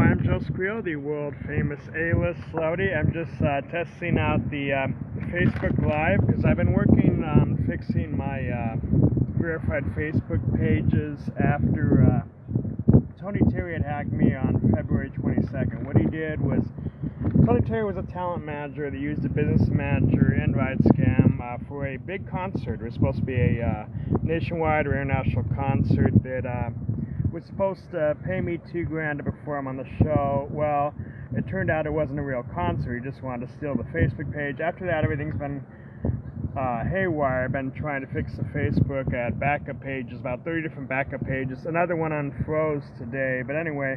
Joseph Creel, the world famous A-list celebrity. I'm just uh, testing out the um, Facebook Live because I've been working on fixing my uh, verified Facebook pages after uh, Tony Terry had hacked me on February 22nd. What he did was Tony Terry was a talent manager that used a business manager invite scam uh, for a big concert. It was supposed to be a uh, nationwide or international concert that uh, was supposed to pay me two grand to perform on the show. Well, it turned out it wasn't a real concert. He just wanted to steal the Facebook page. After that, everything's been uh, haywire. I've been trying to fix the Facebook at backup pages, about 30 different backup pages. Another one unfroze today. But anyway,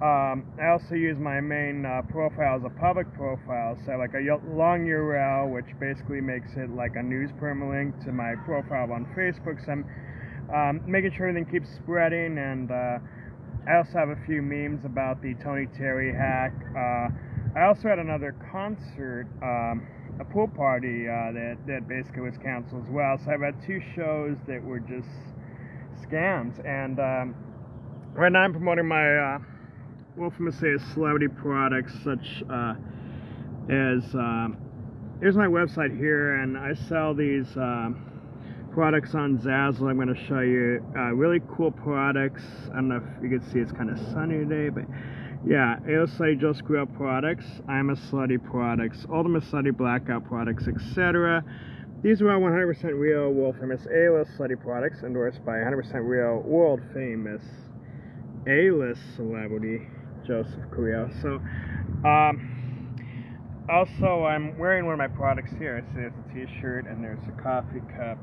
um, I also use my main uh, profile as a public profile, so like a long URL, which basically makes it like a news permalink to my profile on Facebook. So I'm um, making sure everything keeps spreading. And uh, I also have a few memes about the Tony Terry hack. Uh, I also had another concert, um, a pool party uh, that that basically was canceled as well. So I've had two shows that were just scams. And um, right now I'm promoting my uh, well, from say celebrity products such uh, as um, here's my website here, and I sell these. Um, products on Zazzle. I'm going to show you uh, really cool products. I don't know if you can see it's kind of sunny today, but yeah, say Just Grill products, I'm a Slutty products, Ultimate Slutty Blackout products, etc. These are all 100% real, world famous A-list Slutty products endorsed by 100% real, world famous A-list celebrity Joseph Creel. So, um, also, I'm wearing one of my products here. I see, there's a t-shirt and there's a coffee cup.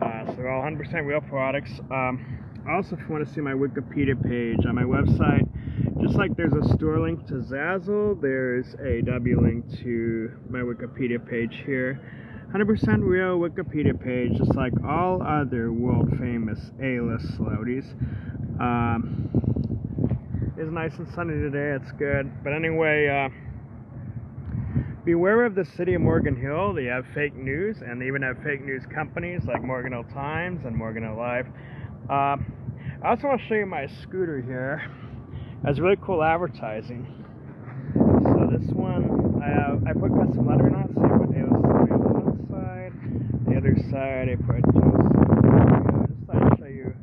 Uh, so they're all 100% real products. Um, also, if you want to see my Wikipedia page on my website, just like there's a store link to Zazzle, there's a W link to my Wikipedia page here. 100% real Wikipedia page, just like all other world famous A-list celebrities. Um, it's nice and sunny today, it's good. But anyway, uh, beware of the city of Morgan Hill. They have fake news, and they even have fake news companies like Morgan Hill Times and Morgan Hill Live. Uh, I also want to show you my scooter here. It has really cool advertising. So this one, I have, I put custom lettering on so I on one side. The other side, I put just, just thought I'd show you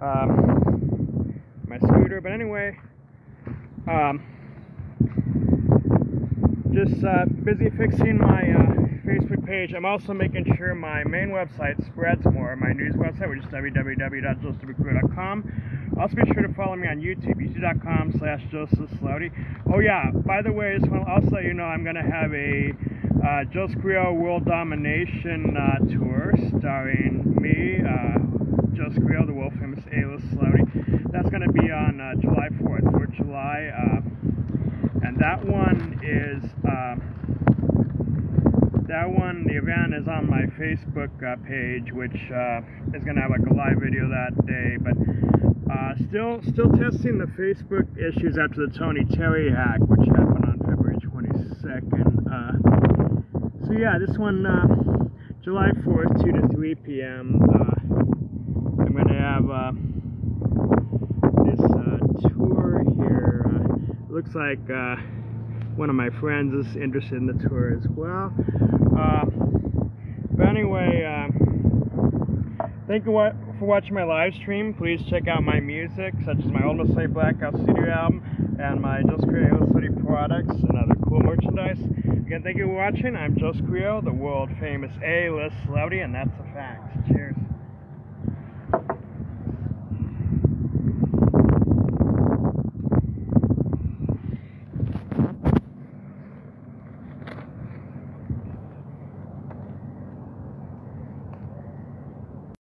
um, my scooter. But anyway, um, just uh, busy fixing my uh, Facebook page. I'm also making sure my main website spreads more. My news website, which is www.josephcreel.com. Also be sure to follow me on YouTube, youtube.com slash Joseph Slowdy. Oh yeah, by the way, I just want to also let you know I'm going to have a uh, Joseph World Domination uh, tour starring me, uh, Joseph the world famous A-list celebrity. That's going to be on uh, July 4th, 4th July. Uh, that one is uh, that one the event is on my facebook uh, page which uh, is going to have like a live video that day but uh, still still testing the facebook issues after the tony terry hack which happened on february 22nd uh, so yeah this one uh, july 4th 2 to 3 p.m i'm going to have looks like uh, one of my friends is interested in the tour as well. Uh, but anyway, uh, thank you for watching my live stream. Please check out my music, such as my Ultimate Slutty Blackout studio album and my Just Creel City products and other cool merchandise. Again, thank you for watching. I'm Joseph Creel, the world famous A-list celebrity, and that's a fact. Cheers.